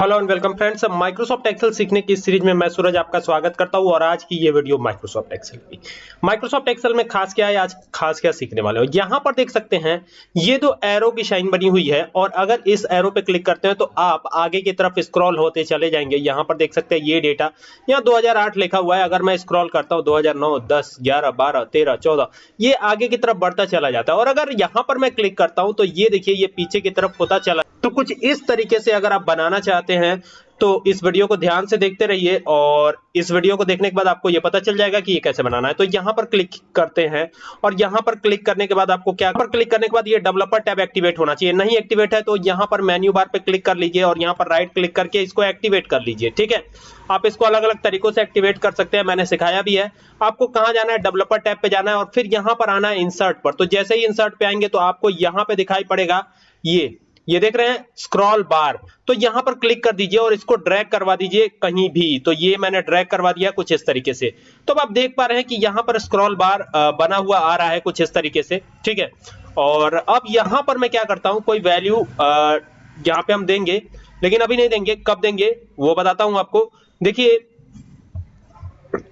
Hello and welcome friends Microsoft Excel सीखने की series में मैं सूरज आपका स्वागत करता हूँ और आज की ये वीडियो माइक्रोसॉफ्ट एक्सेल की। माइक्रोसॉफ्ट एक्सेल में खास क्या है? आज खास क्या सीखने वाले हो? यहाँ पर देख सकते हैं, ये दो एरो की शाइन बनी हुई है और अगर इस एरो पे क्लिक करते हैं तो आप आगे की तरफ़ स्क्रॉल होते चले जाएँगे। यहाँ पर देख सकते हैं ये डेटा यहाँ दो हज़ार आठ लिखा हुआ है। अगर मैं स्क्रॉल करता हूँ, दो हज़ार नौ, दस, ग्यारह, बारह, तेरह, चौदह, ये आगे की तरफ़ बढ़ता चला जाता है। और अगर यहाँ पर मैं क्लिक करता हूँ तो ये देखिए, ये पीछे की तरफ़ होता चला तो कुछ इस तरीके से अगर आप बनाना चाहते हैं तो इस वीडियो को ध्यान से देखते रहिए और इस वीडियो को देखने के बाद आपको ये पता चल जाएगा कि ये कैसे बनाना है। तो यहाँ पर क्लिक करते हैं और यहाँ पर क्लिक करने के बाद आपको क्या पर क्लिक करने के बाद ये डेवलपर टैब एक्टिवेट होना चाहिए। नहीं एक्टिवेट है तो यहाँ पर मेन्यू बार पे क्लिक कर लीजिए और यहाँ पर राइट क्लिक करके इसको एक्टिवेट कर लीजिए, ठीक है? आप इसको अलग अलग तरीकों से एक्टिवेट कर सकते हैं, मैंने सिखाया भी है। आपको कहाँ जाना है? डेवलपर टैब पे जाना है और फिर यहाँ पर आना है इंसर्ट पर। तो जैसे ही इंसर्ट पे आएँगे तो आपको यहाँ पे दिखाई पड़ेगा ये। ये देख रहे हैं स्क्रॉल बार तो यहाँ पर क्लिक कर दीजिए और इसको ड्रैग करवा दीजिए कहीं भी। तो ये मैंने ड्रैग करवा दिया कुछ इस तरीके से। तो अब आप देख पा रहे हैं कि यहाँ पर स्क्रॉल बार बना हुआ आ रहा है कुछ इस तरीके से। ठीक है? और अब यहाँ पर मैं क्या करता हूँ, कोई वैल्यू यहाँ पे हम देंगे, लेकिन अभी नहीं देंगे। कब देंगे, वो बताता हूँ आपको। देखिए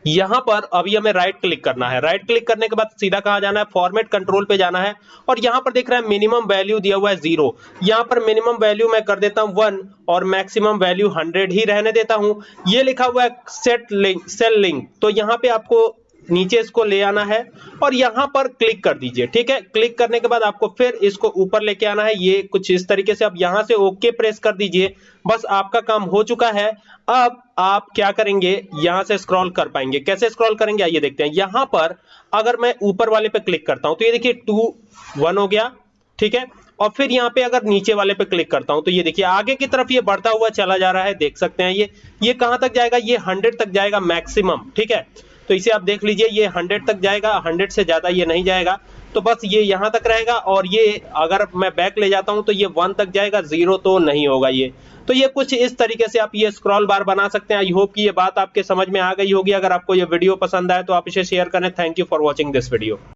यहाँ पर अभी हमें राइट क्लिक करना है। राइट क्लिक करने के बाद सीधा कहा जाना है? फॉर्मेट कंट्रोल पे जाना है और यहाँ पर देख रहा है मिनिमम वैल्यू दिया हुआ है ज़ीरो यहाँ पर मिनिमम वैल्यू मैं कर देता हूँ वन और मैक्सिमम वैल्यू हंड्रेड ही रहने देता हूँ। ये लिखा हुआ है सेट लिंक सेल लिंक तो यहाँ पे आपको नीचे इसको ले आना है और यहाँ पर क्लिक कर दीजिए, ठीक है? क्लिक करने के बाद आपको फिर इसको ऊपर लेके आना है। ये कुछ इस तरीके से अब यहाँ से ओके प्रेस कर दीजिए। बस आपका काम हो चुका है। अब आप क्या करेंगे? यहाँ से स्क्रॉल कर पाएँगे। कैसे स्क्रॉल करेंगे? आइए देखते हैं। यहाँ पर अगर मैं ऊपर वाले पे क्लिक करता हूँ तो ये देखिए, टू, वन हो गया, ठीक है? और फिर यहाँ पे अगर नीचे वाले पे क्लिक करता हूँ तो ये देखिए, आगे की तरफ़ ये बढ़ता हुआ चला जा रहा है। देख सकते हैं ये ये कहाँ तक जाएगा? ये हंड्रेड तक जाएगा मैक्सिमम, ठीक है? तो इसे आप देख लीजिए, ये 100 तक जाएगा 100 से ज़्यादा ये नहीं जाएगा। तो बस ये यहाँ तक रहेगा और ये अगर मैं बैक ले जाता हूँ तो ये वन तक जाएगा ज़ीरो तो नहीं होगा ये। तो ये कुछ इस तरीके से आप ये स्क्रॉल बार बना सकते हैं। आई होप कि ये बात आपके समझ में आ गई होगी। अगर आपको ये वीडियो पसंद आए तो आप इसे शेयर करें। Thank you for watching this video